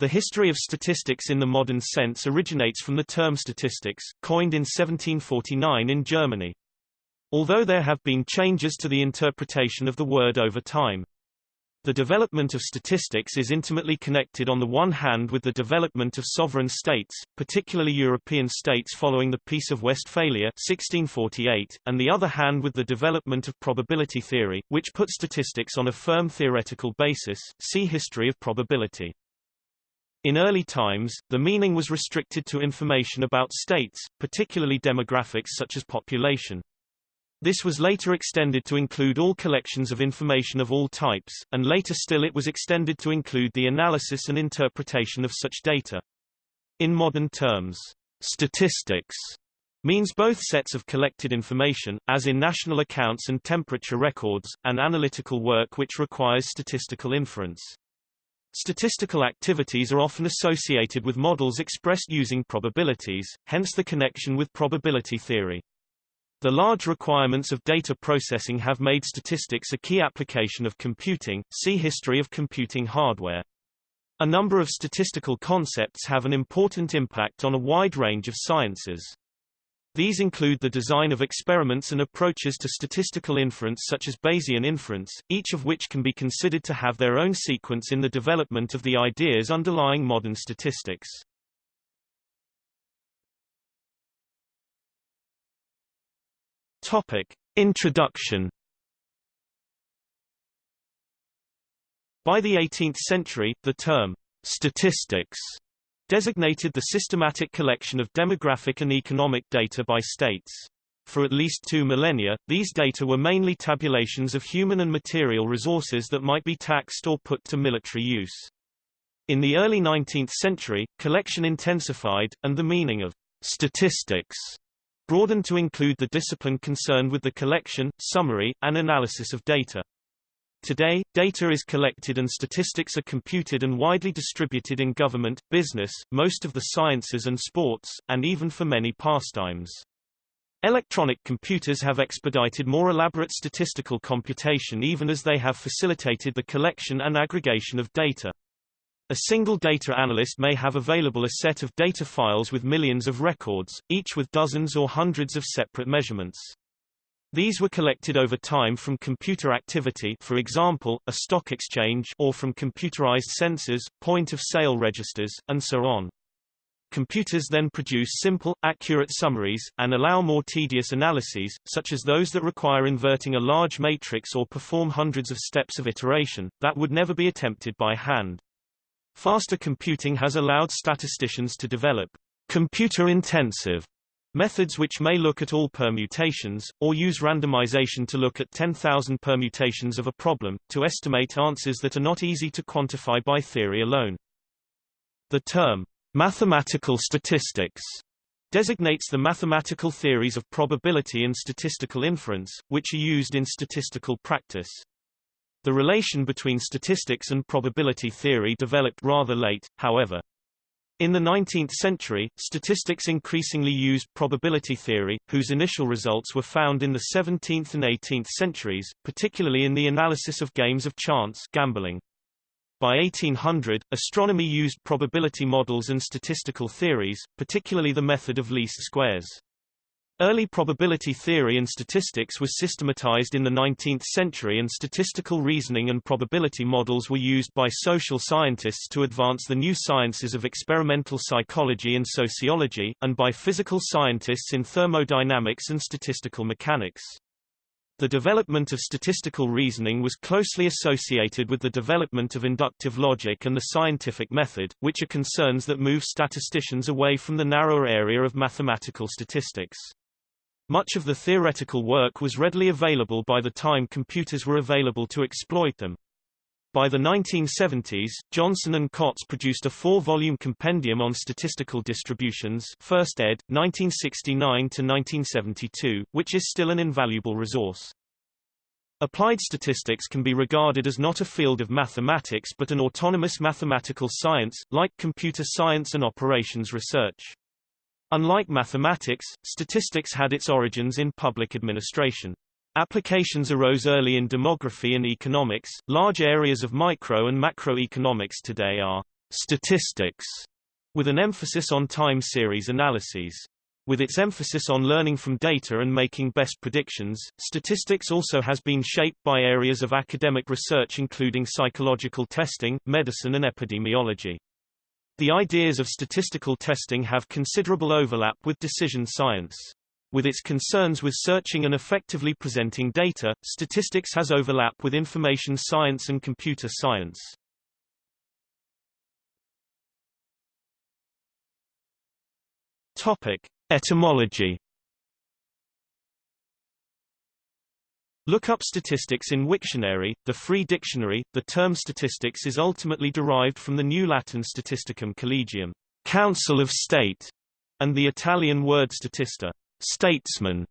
The history of statistics in the modern sense originates from the term statistics, coined in 1749 in Germany. Although there have been changes to the interpretation of the word over time. The development of statistics is intimately connected on the one hand with the development of sovereign states, particularly European states following the Peace of Westphalia 1648, and the other hand with the development of probability theory, which put statistics on a firm theoretical basis see History of probability. In early times, the meaning was restricted to information about states, particularly demographics such as population. This was later extended to include all collections of information of all types, and later still it was extended to include the analysis and interpretation of such data. In modern terms, statistics means both sets of collected information, as in national accounts and temperature records, and analytical work which requires statistical inference. Statistical activities are often associated with models expressed using probabilities, hence the connection with probability theory. The large requirements of data processing have made statistics a key application of computing. See History of computing hardware. A number of statistical concepts have an important impact on a wide range of sciences. These include the design of experiments and approaches to statistical inference such as Bayesian inference, each of which can be considered to have their own sequence in the development of the ideas underlying modern statistics. Topic. Introduction By the 18th century, the term statistics designated the systematic collection of demographic and economic data by states. For at least two millennia, these data were mainly tabulations of human and material resources that might be taxed or put to military use. In the early 19th century, collection intensified, and the meaning of statistics broadened to include the discipline concerned with the collection, summary, and analysis of data. Today, data is collected and statistics are computed and widely distributed in government, business, most of the sciences and sports, and even for many pastimes. Electronic computers have expedited more elaborate statistical computation even as they have facilitated the collection and aggregation of data. A single data analyst may have available a set of data files with millions of records, each with dozens or hundreds of separate measurements. These were collected over time from computer activity for example, a stock exchange or from computerized sensors, point-of-sale registers, and so on. Computers then produce simple, accurate summaries, and allow more tedious analyses, such as those that require inverting a large matrix or perform hundreds of steps of iteration, that would never be attempted by hand. Faster computing has allowed statisticians to develop computer-intensive methods which may look at all permutations, or use randomization to look at 10,000 permutations of a problem, to estimate answers that are not easy to quantify by theory alone. The term, mathematical statistics, designates the mathematical theories of probability and statistical inference, which are used in statistical practice. The relation between statistics and probability theory developed rather late, however. In the 19th century, statistics increasingly used probability theory, whose initial results were found in the 17th and 18th centuries, particularly in the analysis of games of chance gambling. By 1800, astronomy used probability models and statistical theories, particularly the method of least squares. Early probability theory and statistics was systematized in the 19th century and statistical reasoning and probability models were used by social scientists to advance the new sciences of experimental psychology and sociology, and by physical scientists in thermodynamics and statistical mechanics. The development of statistical reasoning was closely associated with the development of inductive logic and the scientific method, which are concerns that move statisticians away from the narrower area of mathematical statistics. Much of the theoretical work was readily available by the time computers were available to exploit them. By the 1970s, Johnson and Kotz produced a four-volume compendium on statistical distributions First ed., 1969-1972, which is still an invaluable resource. Applied statistics can be regarded as not a field of mathematics but an autonomous mathematical science, like computer science and operations research. Unlike mathematics, statistics had its origins in public administration. Applications arose early in demography and economics. Large areas of micro and macroeconomics today are statistics, with an emphasis on time series analyses. With its emphasis on learning from data and making best predictions, statistics also has been shaped by areas of academic research including psychological testing, medicine and epidemiology. The ideas of statistical testing have considerable overlap with decision science. With its concerns with searching and effectively presenting data, statistics has overlap with information science and computer science. Topic: Etymology Look up statistics in Wiktionary, the free dictionary. The term statistics is ultimately derived from the New Latin statisticum collegium, council of state, and the Italian word statista, statesman,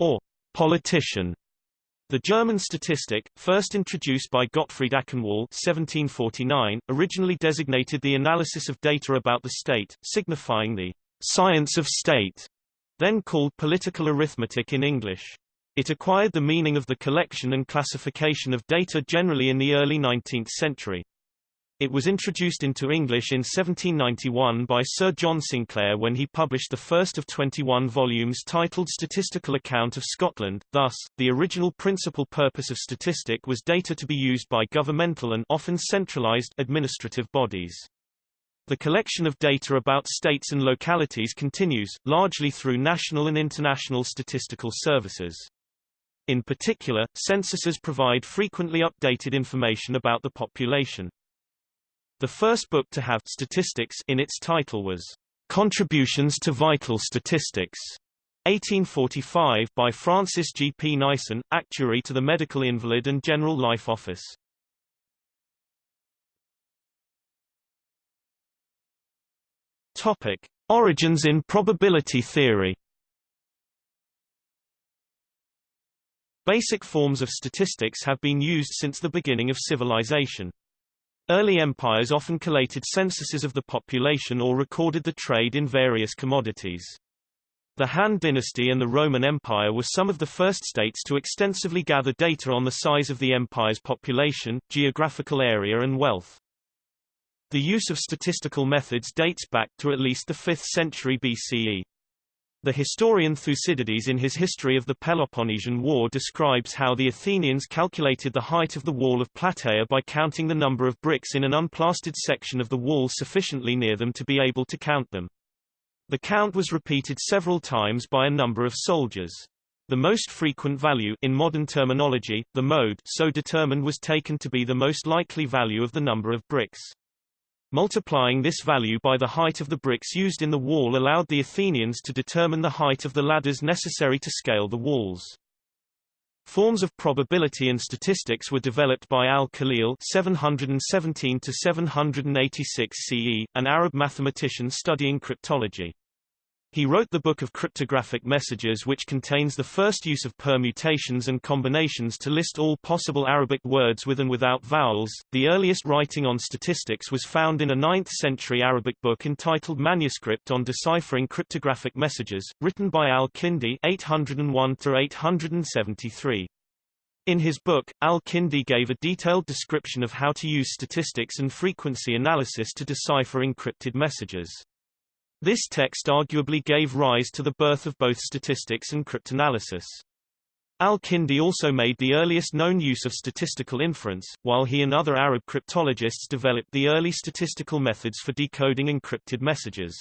or politician. The German statistic, first introduced by Gottfried Achenwall 1749, originally designated the analysis of data about the state, signifying the science of state, then called political arithmetic in English. It acquired the meaning of the collection and classification of data generally in the early 19th century. It was introduced into English in 1791 by Sir John Sinclair when he published the first of 21 volumes titled Statistical Account of Scotland. Thus, the original principal purpose of statistic was data to be used by governmental and often centralized administrative bodies. The collection of data about states and localities continues, largely through national and international statistical services. In particular, censuses provide frequently updated information about the population. The first book to have statistics in its title was Contributions to Vital Statistics, 1845 by Francis G. P. Neison, Actuary to the Medical Invalid and General Life Office. Topic: Origins in probability theory. Basic forms of statistics have been used since the beginning of civilization. Early empires often collated censuses of the population or recorded the trade in various commodities. The Han dynasty and the Roman Empire were some of the first states to extensively gather data on the size of the empire's population, geographical area and wealth. The use of statistical methods dates back to at least the 5th century BCE. The historian Thucydides in his History of the Peloponnesian War describes how the Athenians calculated the height of the wall of Plataea by counting the number of bricks in an unplastered section of the wall sufficiently near them to be able to count them. The count was repeated several times by a number of soldiers. The most frequent value in modern terminology, the mode so determined was taken to be the most likely value of the number of bricks. Multiplying this value by the height of the bricks used in the wall allowed the Athenians to determine the height of the ladders necessary to scale the walls. Forms of probability and statistics were developed by Al-Khalil (717–786 CE, an Arab mathematician studying cryptology. He wrote the Book of Cryptographic Messages which contains the first use of permutations and combinations to list all possible Arabic words with and without vowels. The earliest writing on statistics was found in a 9th century Arabic book entitled Manuscript on Deciphering Cryptographic Messages, written by Al-Kindi 801-873. In his book, Al-Kindi gave a detailed description of how to use statistics and frequency analysis to decipher encrypted messages. This text arguably gave rise to the birth of both statistics and cryptanalysis. Al-Kindi also made the earliest known use of statistical inference, while he and other Arab cryptologists developed the early statistical methods for decoding encrypted messages.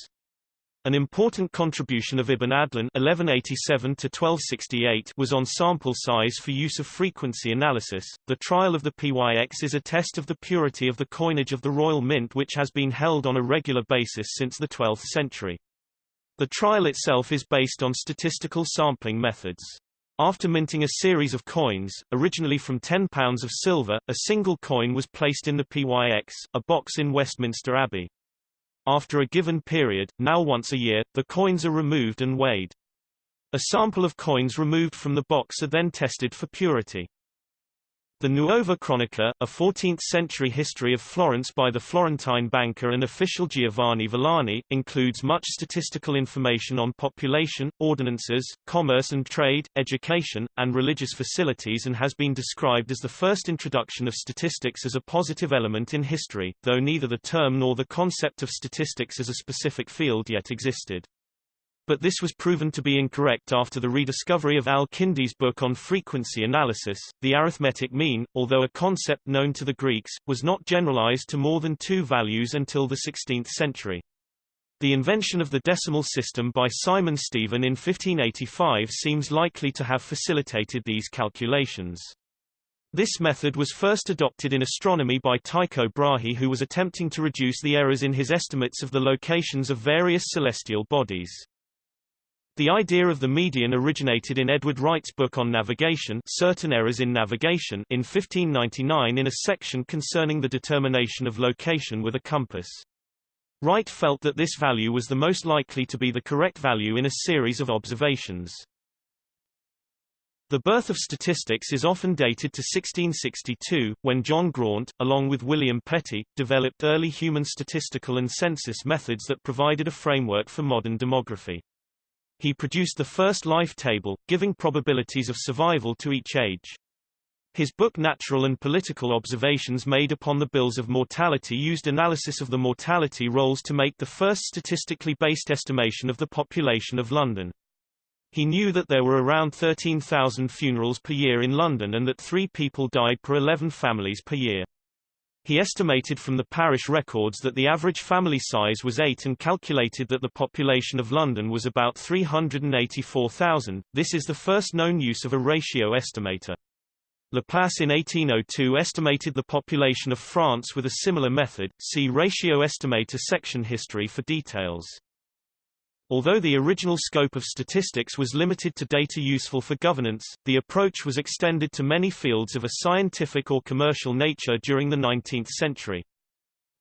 An important contribution of Ibn Adlan (1187–1268) was on sample size for use of frequency analysis. The trial of the PYX is a test of the purity of the coinage of the Royal Mint, which has been held on a regular basis since the 12th century. The trial itself is based on statistical sampling methods. After minting a series of coins, originally from £10 of silver, a single coin was placed in the PYX, a box in Westminster Abbey. After a given period, now once a year, the coins are removed and weighed. A sample of coins removed from the box are then tested for purity. The Nuova Cronica, a 14th-century history of Florence by the Florentine banker and official Giovanni Villani, includes much statistical information on population, ordinances, commerce and trade, education, and religious facilities and has been described as the first introduction of statistics as a positive element in history, though neither the term nor the concept of statistics as a specific field yet existed. But this was proven to be incorrect after the rediscovery of Al-Kindi's book on frequency analysis. The arithmetic mean, although a concept known to the Greeks, was not generalized to more than two values until the 16th century. The invention of the decimal system by Simon Stevin in 1585 seems likely to have facilitated these calculations. This method was first adopted in astronomy by Tycho Brahe who was attempting to reduce the errors in his estimates of the locations of various celestial bodies. The idea of the median originated in Edward Wright's book on navigation Certain Errors in Navigation in 1599 in a section concerning the determination of location with a compass. Wright felt that this value was the most likely to be the correct value in a series of observations. The birth of statistics is often dated to 1662, when John Graunt, along with William Petty, developed early human statistical and census methods that provided a framework for modern demography. He produced the first life table, giving probabilities of survival to each age. His book Natural and Political Observations made upon the bills of mortality used analysis of the mortality rolls to make the first statistically based estimation of the population of London. He knew that there were around 13,000 funerals per year in London and that three people died per 11 families per year. He estimated from the parish records that the average family size was 8 and calculated that the population of London was about 384,000. This is the first known use of a ratio estimator. Laplace in 1802 estimated the population of France with a similar method. See ratio estimator section history for details. Although the original scope of statistics was limited to data useful for governance, the approach was extended to many fields of a scientific or commercial nature during the 19th century.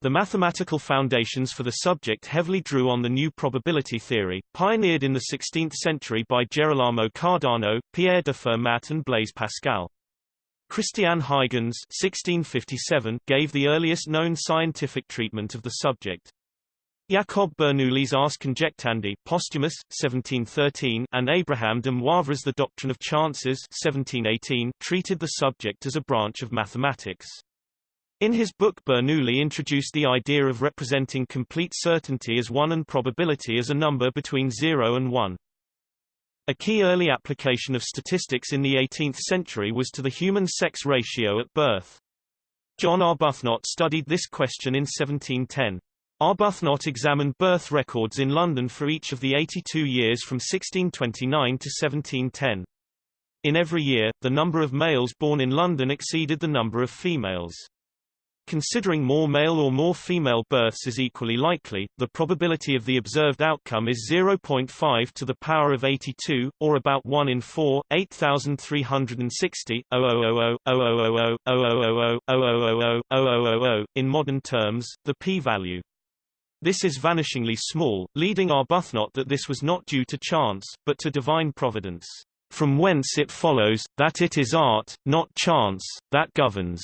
The mathematical foundations for the subject heavily drew on the new probability theory, pioneered in the 16th century by Gerolamo Cardano, Pierre de Fermat and Blaise Pascal. Christian Huygens 1657 gave the earliest known scientific treatment of the subject. Jacob Bernoulli's Ars Conjectandi posthumous, 1713, and Abraham de Moivre's The Doctrine of Chances 1718 treated the subject as a branch of mathematics. In his book Bernoulli introduced the idea of representing complete certainty as 1 and probability as a number between 0 and 1. A key early application of statistics in the 18th century was to the human sex ratio at birth. John Arbuthnot studied this question in 1710. Arbuthnot examined birth records in London for each of the 82 years from 1629 to 1710. In every year, the number of males born in London exceeded the number of females. Considering more male or more female births is equally likely, the probability of the observed outcome is 0.5 to the power of 82, or about 1 in 4, 8,360, 000, in modern terms, the p-value. This is vanishingly small, leading Arbuthnot that this was not due to chance, but to divine providence, from whence it follows, that it is art, not chance, that governs.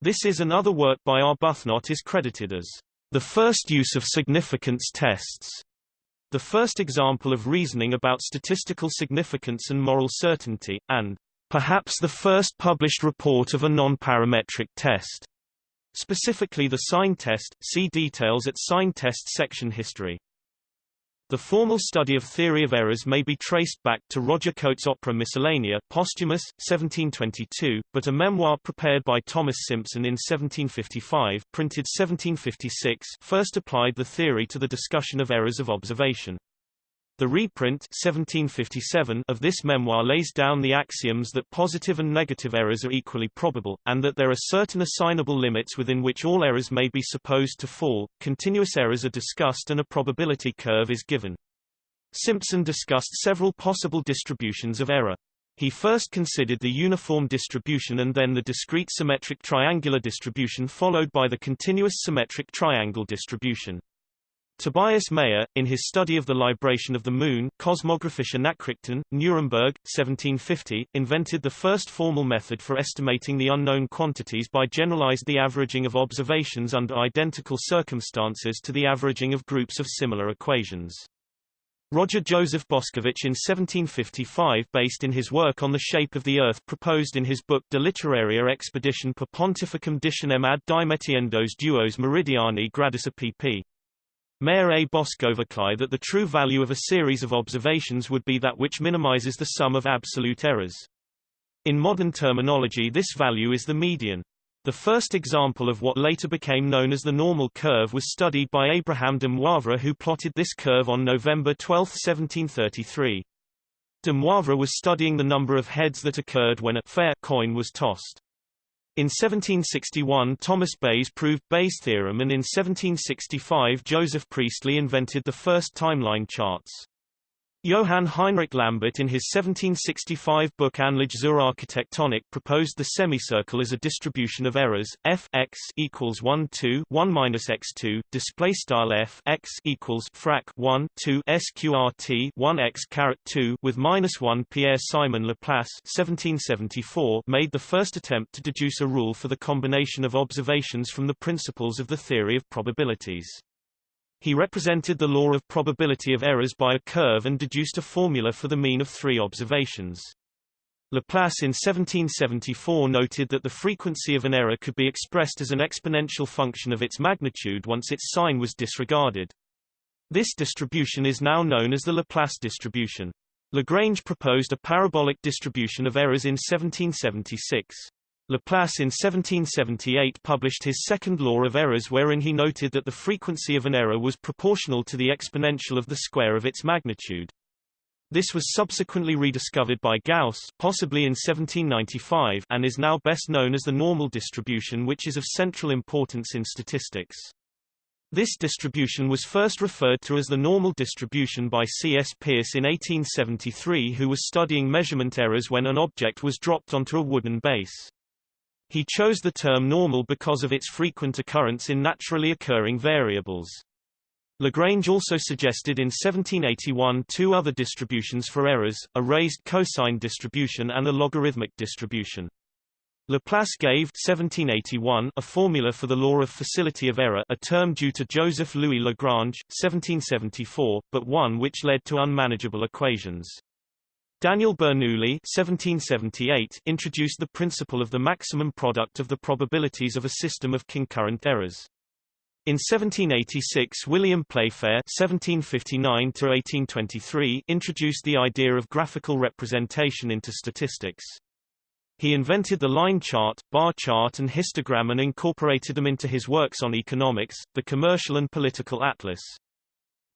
This is another work by Arbuthnot is credited as the first use of significance tests, the first example of reasoning about statistical significance and moral certainty, and perhaps the first published report of a non-parametric test. Specifically the sign test, see details at sign test section history. The formal study of theory of errors may be traced back to Roger Cotes' opera Miscellanea, posthumous, 1722, but a memoir prepared by Thomas Simpson in 1755 printed 1756 first applied the theory to the discussion of errors of observation. The reprint 1757 of this memoir lays down the axioms that positive and negative errors are equally probable, and that there are certain assignable limits within which all errors may be supposed to fall, continuous errors are discussed and a probability curve is given. Simpson discussed several possible distributions of error. He first considered the uniform distribution and then the discrete symmetric triangular distribution followed by the continuous symmetric triangle distribution. Tobias Mayer, in his study of the libration of the Moon, Kosmographische Nachrichten, Nuremberg, 1750, invented the first formal method for estimating the unknown quantities by generalized the averaging of observations under identical circumstances to the averaging of groups of similar equations. Roger Joseph Boscovich in 1755 based in his work on the shape of the Earth proposed in his book De Literaria Expedition per Pontificum Dicianem ad Dimetiendos Duos Meridiani Gradus pp. Mayer A. Boskovicai that the true value of a series of observations would be that which minimizes the sum of absolute errors. In modern terminology this value is the median. The first example of what later became known as the normal curve was studied by Abraham de Moivre who plotted this curve on November 12, 1733. De Moivre was studying the number of heads that occurred when a fair coin was tossed. In 1761 Thomas Bayes proved Bayes' theorem and in 1765 Joseph Priestley invented the first timeline charts. Johann Heinrich Lambert in his 1765 book Anlage zur Architektonik proposed the semicircle as a distribution of errors f x equals 1 2 1 minus x 2 display style f x equals frac 1 2 sqrt 1 x caret 2 with minus 1 Pierre Simon Laplace 1774 made the first attempt to deduce a rule for the combination of observations from the principles of the theory of probabilities. He represented the law of probability of errors by a curve and deduced a formula for the mean of three observations. Laplace in 1774 noted that the frequency of an error could be expressed as an exponential function of its magnitude once its sign was disregarded. This distribution is now known as the Laplace distribution. Lagrange proposed a parabolic distribution of errors in 1776. Laplace in 1778 published his second law of errors wherein he noted that the frequency of an error was proportional to the exponential of the square of its magnitude. This was subsequently rediscovered by Gauss possibly in 1795 and is now best known as the normal distribution which is of central importance in statistics. This distribution was first referred to as the normal distribution by C. S. Peirce in 1873 who was studying measurement errors when an object was dropped onto a wooden base. He chose the term normal because of its frequent occurrence in naturally occurring variables. Lagrange also suggested in 1781 two other distributions for errors, a raised cosine distribution and a logarithmic distribution. Laplace gave 1781 a formula for the law of facility of error a term due to Joseph Louis Lagrange, 1774, but one which led to unmanageable equations. Daniel Bernoulli 1778 introduced the principle of the maximum product of the probabilities of a system of concurrent errors. In 1786 William Playfair (1759–1823) introduced the idea of graphical representation into statistics. He invented the line chart, bar chart and histogram and incorporated them into his works on economics, the Commercial and Political Atlas.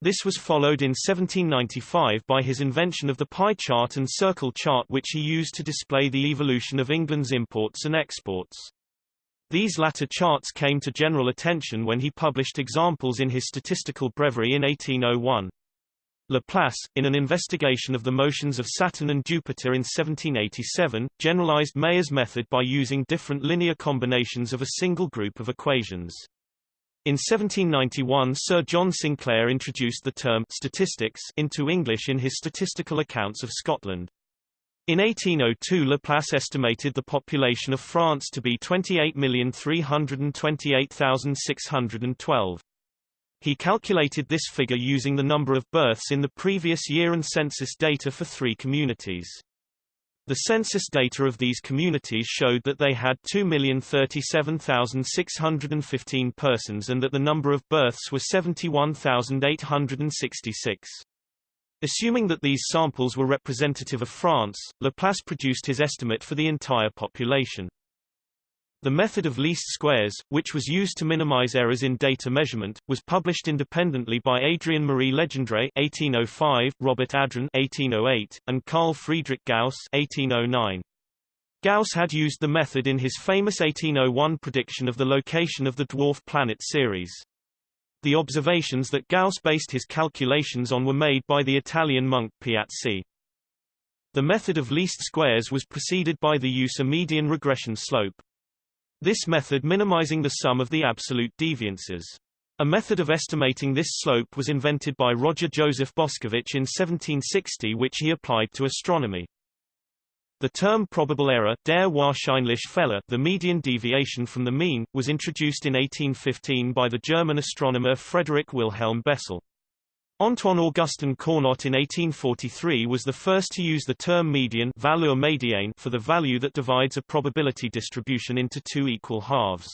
This was followed in 1795 by his invention of the pie chart and circle chart which he used to display the evolution of England's imports and exports. These latter charts came to general attention when he published examples in his Statistical Breviary in 1801. Laplace, in an investigation of the motions of Saturn and Jupiter in 1787, generalized Mayer's method by using different linear combinations of a single group of equations. In 1791 Sir John Sinclair introduced the term statistics into English in his statistical accounts of Scotland. In 1802 Laplace estimated the population of France to be 28,328,612. He calculated this figure using the number of births in the previous year and census data for three communities. The census data of these communities showed that they had 2,037,615 persons and that the number of births was 71,866. Assuming that these samples were representative of France, Laplace produced his estimate for the entire population. The method of least squares, which was used to minimize errors in data measurement, was published independently by Adrien Marie Legendre (1805), Robert Adrain (1808), and Carl Friedrich Gauss (1809). Gauss had used the method in his famous 1801 prediction of the location of the dwarf planet Ceres. The observations that Gauss based his calculations on were made by the Italian monk Piazzi. The method of least squares was preceded by the use of median regression slope. This method minimizing the sum of the absolute deviances. A method of estimating this slope was invented by Roger Joseph Boscovich in 1760 which he applied to astronomy. The term probable error der wahrscheinliche Fehler, the median deviation from the mean, was introduced in 1815 by the German astronomer Frederick Wilhelm Bessel. Antoine Augustin Cournot in 1843 was the first to use the term median médiane for the value that divides a probability distribution into two equal halves.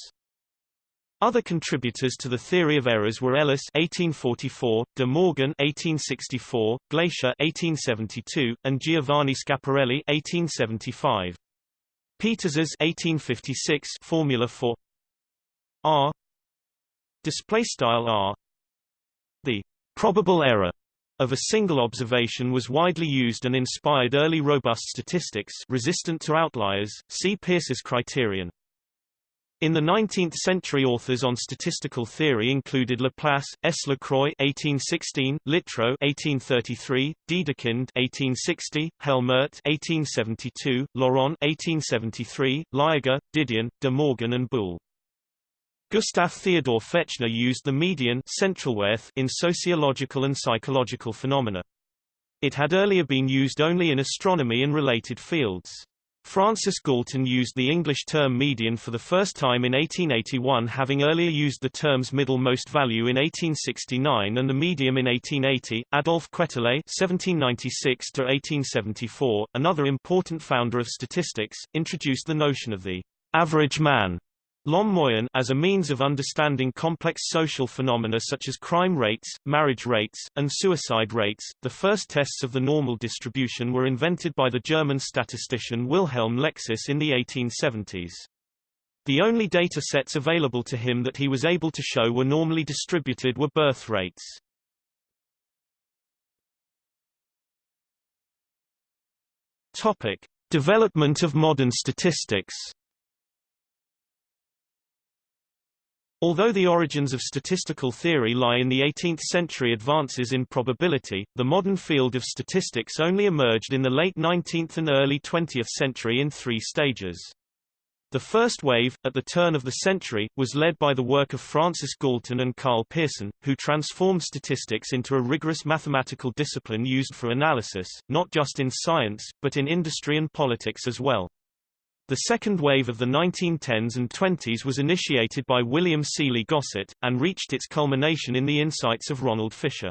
Other contributors to the theory of errors were Ellis (1844), De Morgan (1864), Glaisher (1872), and Giovanni Schiaparelli (1875). Peters's 1856 formula for R display style R the probable error of a single observation was widely used and inspired early robust statistics resistant to outliers. See Peirce's criterion. In the 19th century authors on statistical theory included Laplace, S. Lacroix (1816), Littrow (1833), Dedekind (1860), Helmert (1872), Laurent (1873), Liagre, Didion, De Morgan and Boole. Gustav Theodor Fechner used the median Centralwerth in sociological and psychological phenomena. It had earlier been used only in astronomy and related fields. Francis Galton used the English term median for the first time in 1881 having earlier used the term's middle-most value in 1869 and the medium in 1880. Adolphe Quetelet (1796–1874), another important founder of statistics, introduced the notion of the average man L'homme as a means of understanding complex social phenomena such as crime rates, marriage rates, and suicide rates. The first tests of the normal distribution were invented by the German statistician Wilhelm Lexis in the 1870s. The only data sets available to him that he was able to show were normally distributed were birth rates. Topic: Development of modern statistics. Although the origins of statistical theory lie in the 18th-century advances in probability, the modern field of statistics only emerged in the late 19th and early 20th century in three stages. The first wave, at the turn of the century, was led by the work of Francis Galton and Karl Pearson, who transformed statistics into a rigorous mathematical discipline used for analysis, not just in science, but in industry and politics as well. The second wave of the 1910s and 20s was initiated by William Sealy Gosset, and reached its culmination in the insights of Ronald Fisher.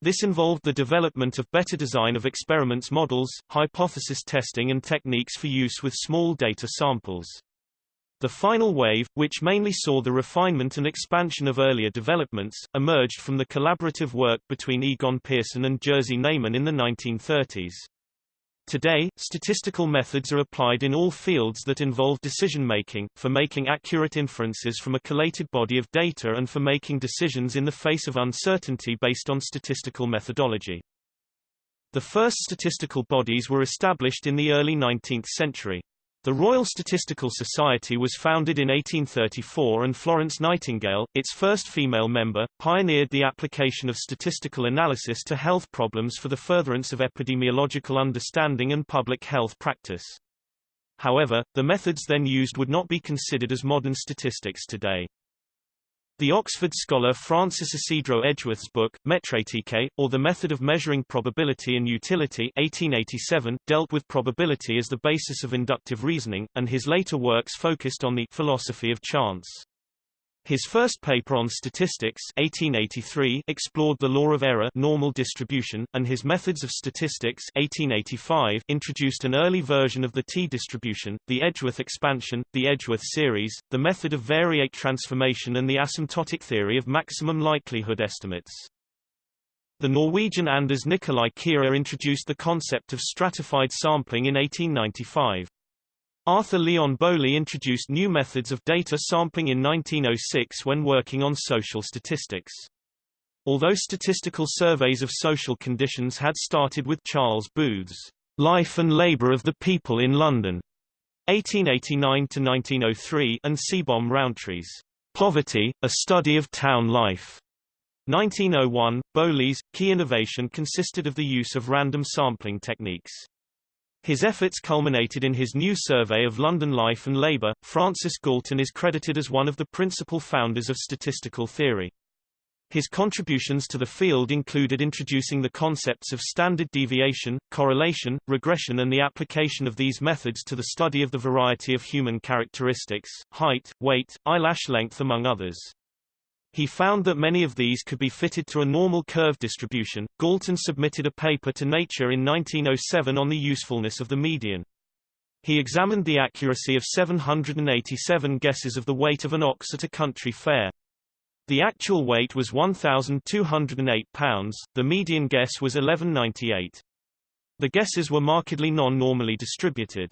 This involved the development of better design of experiments models, hypothesis testing and techniques for use with small data samples. The final wave, which mainly saw the refinement and expansion of earlier developments, emerged from the collaborative work between Egon Pearson and Jerzy Neyman in the 1930s. Today, statistical methods are applied in all fields that involve decision-making, for making accurate inferences from a collated body of data and for making decisions in the face of uncertainty based on statistical methodology. The first statistical bodies were established in the early 19th century. The Royal Statistical Society was founded in 1834 and Florence Nightingale, its first female member, pioneered the application of statistical analysis to health problems for the furtherance of epidemiological understanding and public health practice. However, the methods then used would not be considered as modern statistics today. The Oxford scholar Francis Ysidro Edgeworth's book, Metretike, or The Method of Measuring Probability and Utility 1887, dealt with probability as the basis of inductive reasoning, and his later works focused on the philosophy of chance. His first paper on statistics 1883 explored the law of error normal distribution, and his methods of statistics 1885 introduced an early version of the T-distribution, the Edgeworth expansion, the Edgeworth series, the method of variate transformation and the asymptotic theory of maximum likelihood estimates. The Norwegian Anders Nikolai Kiær introduced the concept of stratified sampling in 1895. Arthur Leon Bowley introduced new methods of data sampling in 1906 when working on social statistics. Although statistical surveys of social conditions had started with Charles Booth's Life and Labour of the People in London 1889-1903 and Seebohm Rowntree's Poverty, A Study of Town Life 1901, Bowley's, key innovation consisted of the use of random sampling techniques. His efforts culminated in his new survey of London life and labour. Francis Galton is credited as one of the principal founders of statistical theory. His contributions to the field included introducing the concepts of standard deviation, correlation, regression and the application of these methods to the study of the variety of human characteristics, height, weight, eyelash length among others. He found that many of these could be fitted to a normal curve distribution. Galton submitted a paper to Nature in 1907 on the usefulness of the median. He examined the accuracy of 787 guesses of the weight of an ox at a country fair. The actual weight was 1,208 pounds, the median guess was 1198. The guesses were markedly non-normally distributed.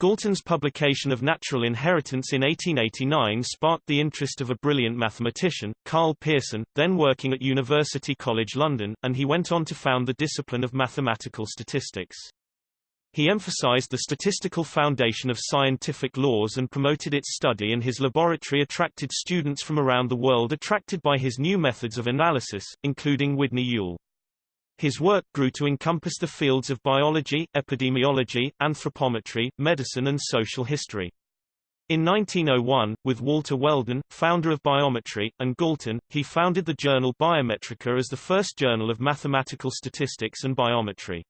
Galton's publication of Natural Inheritance in 1889 sparked the interest of a brilliant mathematician, Karl Pearson, then working at University College London, and he went on to found the discipline of mathematical statistics. He emphasized the statistical foundation of scientific laws and promoted its study and his laboratory attracted students from around the world attracted by his new methods of analysis, including Udny Yule. His work grew to encompass the fields of biology, epidemiology, anthropometry, medicine and social history. In 1901, with Walter Weldon, founder of biometry, and Galton, he founded the journal Biometrika as the first journal of mathematical statistics and biometry.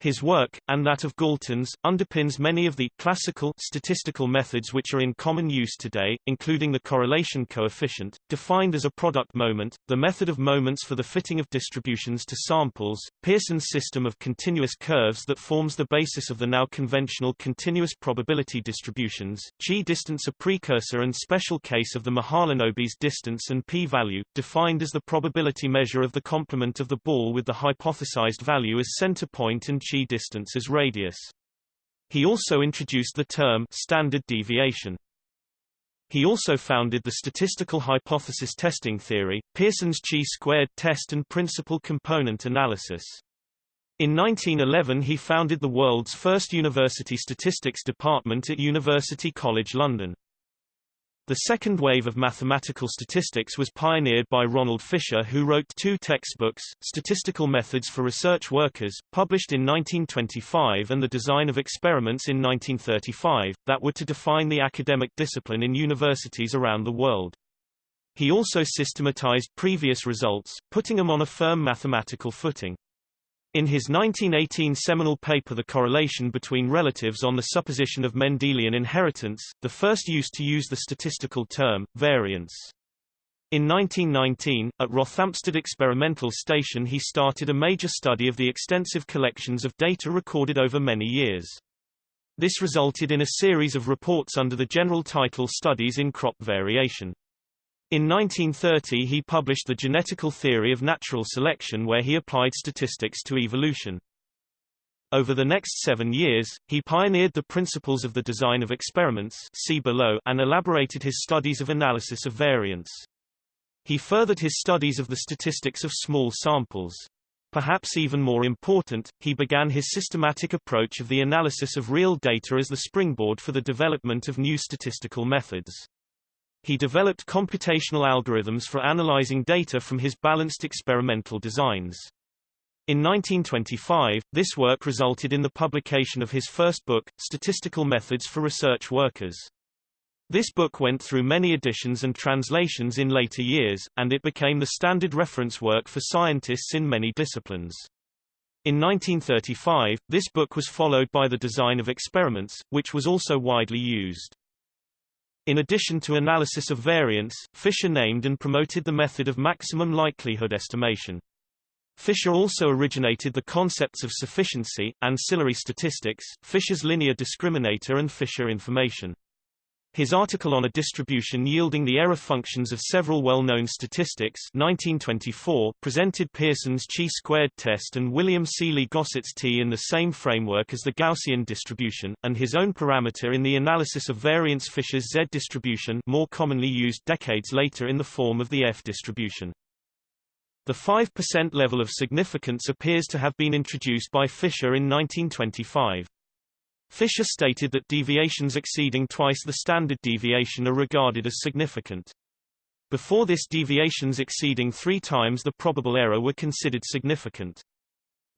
His work, and that of Galton's, underpins many of the classical statistical methods which are in common use today, including the correlation coefficient, defined as a product moment, the method of moments for the fitting of distributions to samples, Pearson's system of continuous curves that forms the basis of the now conventional continuous probability distributions, g-distance a precursor and special case of the Mahalanobis distance and p-value, defined as the probability measure of the complement of the ball with the hypothesized value as center point and chi distance as radius. He also introduced the term standard deviation. He also founded the statistical hypothesis testing theory, Pearson's chi-squared test and principal component analysis. In 1911 he founded the world's first university statistics department at University College London. The second wave of mathematical statistics was pioneered by Ronald Fisher who wrote two textbooks, Statistical Methods for Research Workers, published in 1925 and The Design of Experiments in 1935, that were to define the academic discipline in universities around the world. He also systematized previous results, putting them on a firm mathematical footing. In his 1918 seminal paper The Correlation Between Relatives on the Supposition of Mendelian Inheritance, the first used to use the statistical term, variance. In 1919, at Rothamsted Experimental Station he started a major study of the extensive collections of data recorded over many years. This resulted in a series of reports under the general title Studies in Crop Variation. In 1930 he published The Genetical Theory of Natural Selection where he applied statistics to evolution. Over the next seven years, he pioneered the principles of the design of experiments see below and elaborated his studies of analysis of variance. He furthered his studies of the statistics of small samples. Perhaps even more important, he began his systematic approach of the analysis of real data as the springboard for the development of new statistical methods. He developed computational algorithms for analyzing data from his balanced experimental designs. In 1925, this work resulted in the publication of his first book, Statistical Methods for Research Workers. This book went through many editions and translations in later years, and it became the standard reference work for scientists in many disciplines. In 1935, this book was followed by The Design of Experiments, which was also widely used. In addition to analysis of variance, Fisher named and promoted the method of maximum likelihood estimation. Fisher also originated the concepts of sufficiency, ancillary statistics, Fisher's linear discriminator and Fisher information. His article on a distribution yielding the error functions of several well-known statistics 1924 presented Pearson's chi-squared test and William Sealy Gosset's T in the same framework as the Gaussian distribution, and his own parameter in the analysis of variance Fisher's Z distribution more commonly used decades later in the form of the F distribution. The 5% level of significance appears to have been introduced by Fisher in 1925. Fisher stated that deviations exceeding twice the standard deviation are regarded as significant. Before this deviations exceeding three times the probable error were considered significant.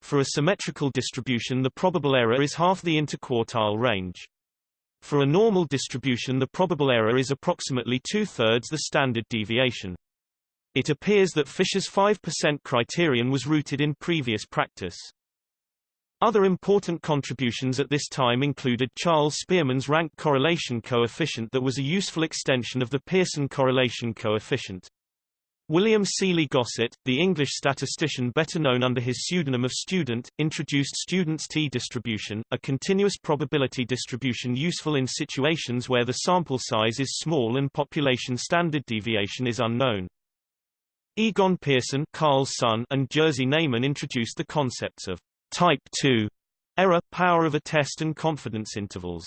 For a symmetrical distribution the probable error is half the interquartile range. For a normal distribution the probable error is approximately two-thirds the standard deviation. It appears that Fisher's 5% criterion was rooted in previous practice. Other important contributions at this time included Charles Spearman's rank correlation coefficient that was a useful extension of the Pearson correlation coefficient. William Sealy Gosset, the English statistician better known under his pseudonym of Student, introduced Student's t-distribution, a continuous probability distribution useful in situations where the sample size is small and population standard deviation is unknown. Egon Pearson Karl's son and Jerzy Neyman introduced the concepts of Type 2 error, power of a test and confidence intervals.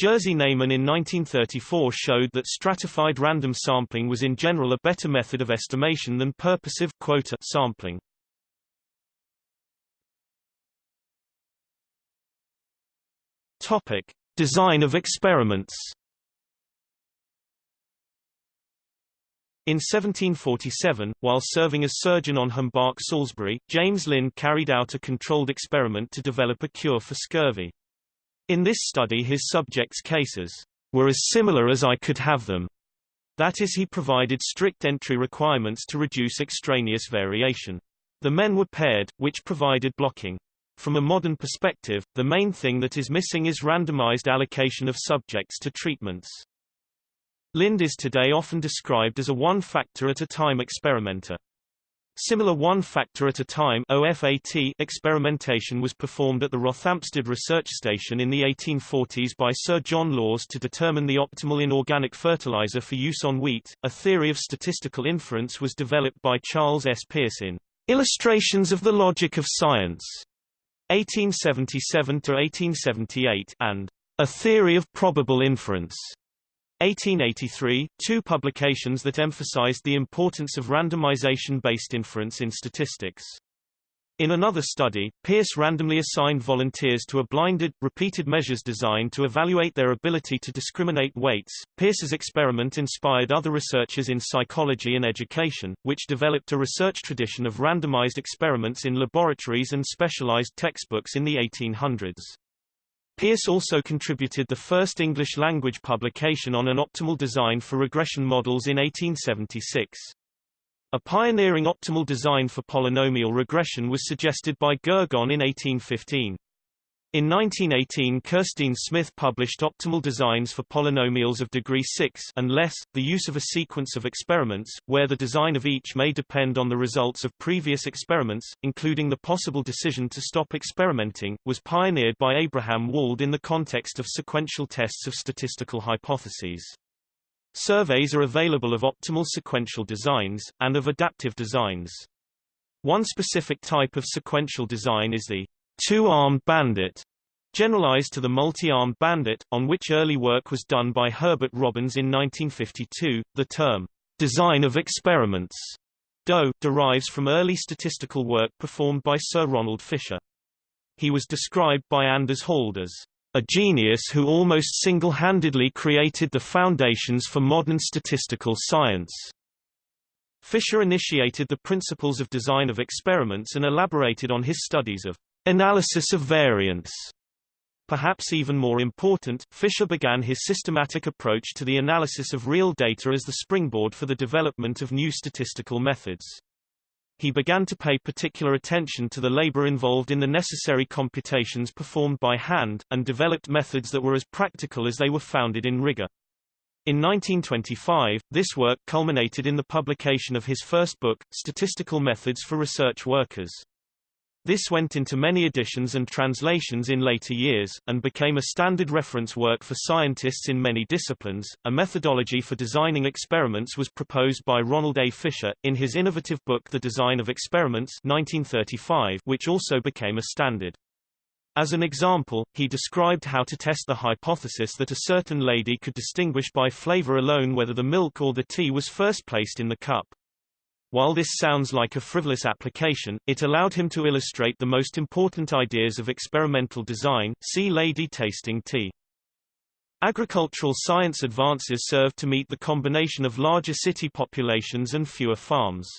Jerzy Neyman in 1934 showed that stratified random sampling was in general a better method of estimation than purposive quota sampling. Topic: Design of experiments. In 1747, while serving as surgeon on Humbark Salisbury, James Lind carried out a controlled experiment to develop a cure for scurvy. In this study his subjects' cases were as similar as I could have them. That is he provided strict entry requirements to reduce extraneous variation. The men were paired, which provided blocking. From a modern perspective, the main thing that is missing is randomized allocation of subjects to treatments. Lind is today often described as a one-factor at a time experimenter. Similar one-factor at a time OFAT experimentation was performed at the Rothamsted Research Station in the 1840s by Sir John Lawes to determine the optimal inorganic fertilizer for use on wheat. A theory of statistical inference was developed by Charles S. Peirce in Illustrations of the Logic of Science 1877 to 1878 and A Theory of Probable Inference 1883, two publications that emphasized the importance of randomization-based inference in statistics. In another study, Peirce randomly assigned volunteers to a blinded, repeated measures design to evaluate their ability to discriminate weights. Peirce's experiment inspired other researchers in psychology and education, which developed a research tradition of randomized experiments in laboratories and specialized textbooks in the 1800s. Peirce also contributed the first English-language publication on an optimal design for regression models in 1876. A pioneering optimal design for polynomial regression was suggested by Gergonne in 1815. In 1918 Kirstine Smith published Optimal Designs for Polynomials of Degree 6 and less, the use of a sequence of experiments, where the design of each may depend on the results of previous experiments, including the possible decision to stop experimenting, was pioneered by Abraham Wald in the context of sequential tests of statistical hypotheses. Surveys are available of optimal sequential designs, and of adaptive designs. One specific type of sequential design is the two-armed bandit, generalized to the multi-armed bandit, on which early work was done by Herbert Robbins in 1952. The term design of experiments DO, derives from early statistical work performed by Sir Ronald Fisher. He was described by Anders Hald as a genius who almost single-handedly created the foundations for modern statistical science. Fisher initiated the principles of design of experiments and elaborated on his studies of Analysis of variance. Perhaps even more important, Fisher began his systematic approach to the analysis of real data as the springboard for the development of new statistical methods. He began to pay particular attention to the labor involved in the necessary computations performed by hand, and developed methods that were as practical as they were founded in rigor. In 1925, this work culminated in the publication of his first book, Statistical Methods for Research Workers. This went into many editions and translations in later years, and became a standard reference work for scientists in many disciplines. A methodology for designing experiments was proposed by Ronald A. Fisher, in his innovative book The Design of Experiments 1935, which also became a standard. As an example, he described how to test the hypothesis that a certain lady could distinguish by flavor alone whether the milk or the tea was first placed in the cup. While this sounds like a frivolous application, it allowed him to illustrate the most important ideas of experimental design see lady tasting tea. Agricultural science advances served to meet the combination of larger city populations and fewer farms.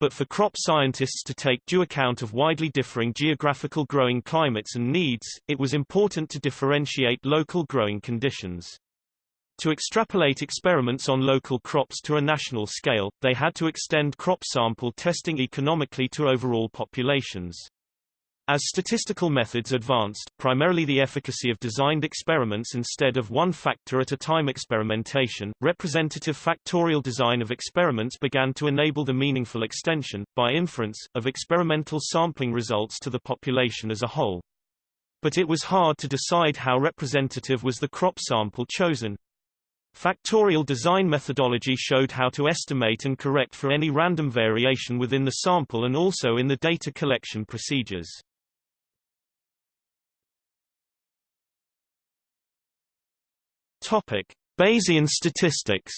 But for crop scientists to take due account of widely differing geographical growing climates and needs, it was important to differentiate local growing conditions. To extrapolate experiments on local crops to a national scale, they had to extend crop sample testing economically to overall populations. As statistical methods advanced, primarily the efficacy of designed experiments instead of one factor at a time experimentation, representative factorial design of experiments began to enable the meaningful extension, by inference, of experimental sampling results to the population as a whole. But it was hard to decide how representative was the crop sample chosen. Factorial design methodology showed how to estimate and correct for any random variation within the sample and also in the data collection procedures. Topic: Bayesian statistics.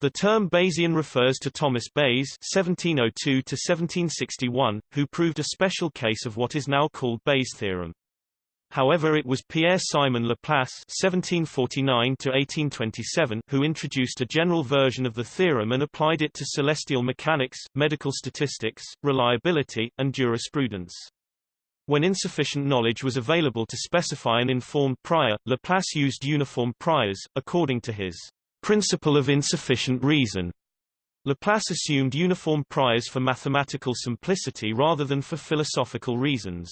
The term Bayesian refers to Thomas Bayes (1702–1761), who proved a special case of what is now called Bayes' theorem. However it was Pierre-Simon Laplace (1749–1827) who introduced a general version of the theorem and applied it to celestial mechanics, medical statistics, reliability, and jurisprudence. When insufficient knowledge was available to specify an informed prior, Laplace used uniform priors, according to his principle of insufficient reason. Laplace assumed uniform priors for mathematical simplicity rather than for philosophical reasons.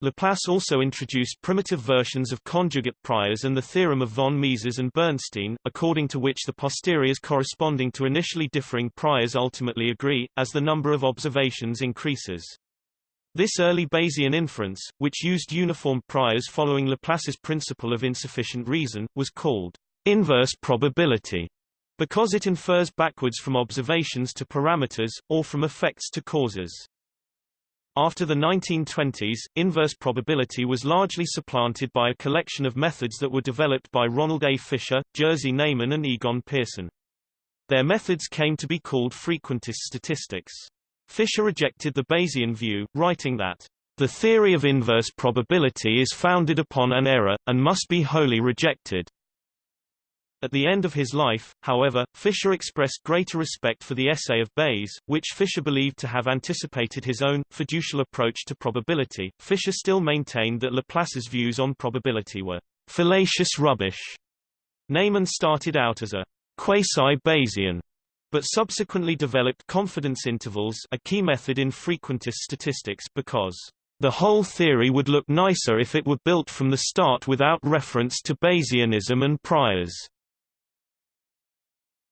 Laplace also introduced primitive versions of conjugate priors and the theorem of von Mises and Bernstein, according to which the posteriors corresponding to initially differing priors ultimately agree, as the number of observations increases. This early Bayesian inference, which used uniform priors following Laplace's principle of insufficient reason, was called inverse probability because it infers backwards from observations to parameters, or from effects to causes. After the 1920s, inverse probability was largely supplanted by a collection of methods that were developed by Ronald A. Fisher, Jerzy Neyman and Egon Pearson. Their methods came to be called frequentist statistics. Fisher rejected the Bayesian view, writing that, "...the theory of inverse probability is founded upon an error, and must be wholly rejected." At the end of his life, however, Fisher expressed greater respect for the essay of Bayes, which Fisher believed to have anticipated his own, fiducial approach to probability. Fisher still maintained that Laplace's views on probability were fallacious rubbish. Neyman started out as a quasi-Bayesian but subsequently developed confidence intervals a key method in frequentist statistics because the whole theory would look nicer if it were built from the start without reference to Bayesianism and priors.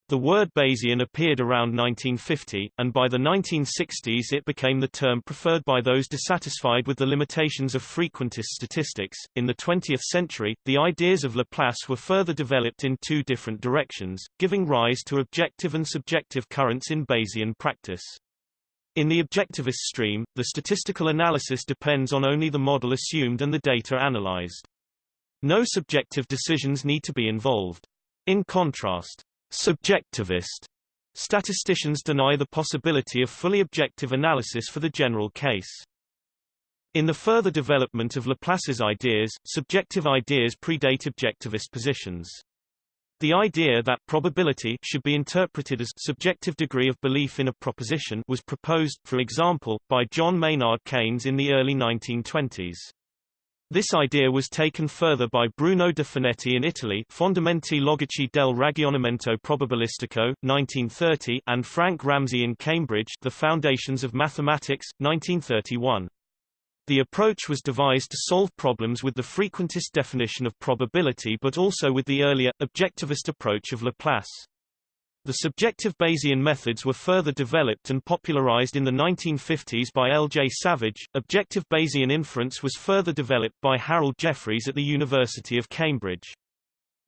The word Bayesian appeared around 1950, and by the 1960s it became the term preferred by those dissatisfied with the limitations of frequentist statistics. In the 20th century, the ideas of Laplace were further developed in two different directions, giving rise to objective and subjective currents in Bayesian practice. In the objectivist stream, the statistical analysis depends on only the model assumed and the data analyzed. No subjective decisions need to be involved. In contrast, Subjectivist statisticians deny the possibility of fully objective analysis for the general case. In the further development of Laplace's ideas, subjective ideas predate objectivist positions. The idea that probability should be interpreted as subjective degree of belief in a proposition was proposed, for example, by John Maynard Keynes in the early 1920s. This idea was taken further by Bruno de Finetti in Italy Fondamenti logici del ragionamento probabilistico, 1930 and Frank Ramsey in Cambridge The Foundations of Mathematics, 1931. The approach was devised to solve problems with the frequentist definition of probability but also with the earlier, objectivist approach of Laplace. The subjective Bayesian methods were further developed and popularized in the 1950s by L. J. Savage. Objective Bayesian inference was further developed by Harold Jeffreys at the University of Cambridge.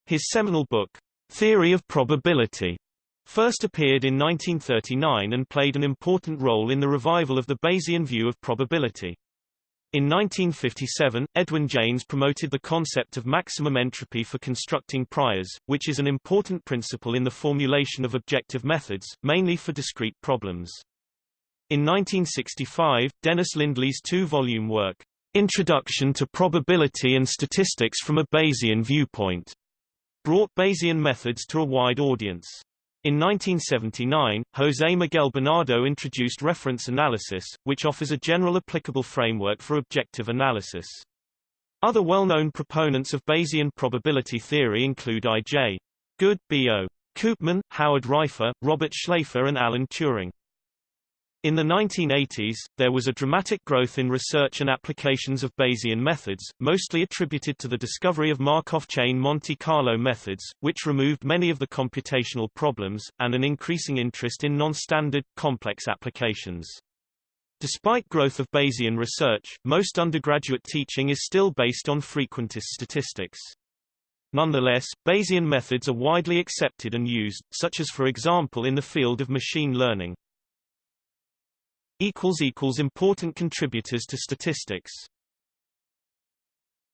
His seminal book, Theory of Probability, first appeared in 1939 and played an important role in the revival of the Bayesian view of probability. In 1957, Edwin Jaynes promoted the concept of maximum entropy for constructing priors, which is an important principle in the formulation of objective methods, mainly for discrete problems. In 1965, Dennis Lindley's two-volume work, Introduction to Probability and Statistics from a Bayesian Viewpoint, brought Bayesian methods to a wide audience. In 1979, José Miguel Bernardo introduced reference analysis, which offers a general applicable framework for objective analysis. Other well-known proponents of Bayesian probability theory include I.J. Good, B.O. Koopman, Howard Raiffa, Robert Schlaifer and Alan Turing. In the 1980s, there was a dramatic growth in research and applications of Bayesian methods, mostly attributed to the discovery of Markov chain Monte Carlo methods, which removed many of the computational problems, and an increasing interest in non-standard, complex applications. Despite growth of Bayesian research, most undergraduate teaching is still based on frequentist statistics. Nonetheless, Bayesian methods are widely accepted and used, such as for example in the field of machine learning. Important contributors to statistics